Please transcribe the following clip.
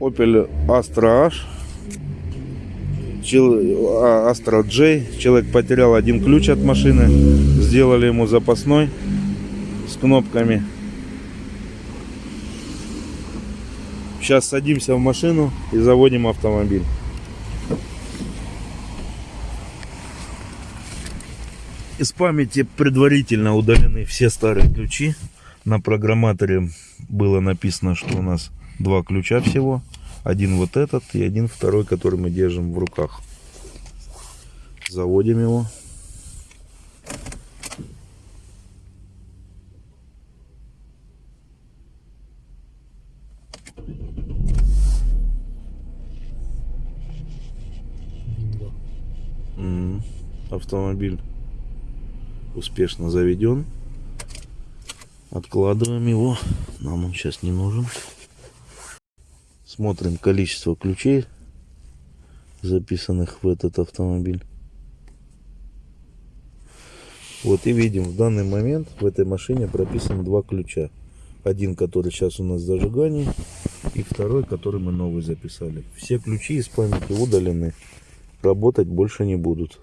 Opel Astra H. А, Astra J. Человек потерял один ключ от машины. Сделали ему запасной с кнопками. Сейчас садимся в машину и заводим автомобиль. Из памяти предварительно удалены все старые ключи. На программаторе было написано, что у нас два ключа всего. Один вот этот и один второй, который мы держим в руках. Заводим его. М, Автомобиль успешно заведен. Откладываем его. Нам он сейчас не нужен. Смотрим количество ключей, записанных в этот автомобиль. Вот и видим, в данный момент в этой машине прописано два ключа. Один, который сейчас у нас зажигание, и второй, который мы новый записали. Все ключи из памяти удалены. Работать больше не будут.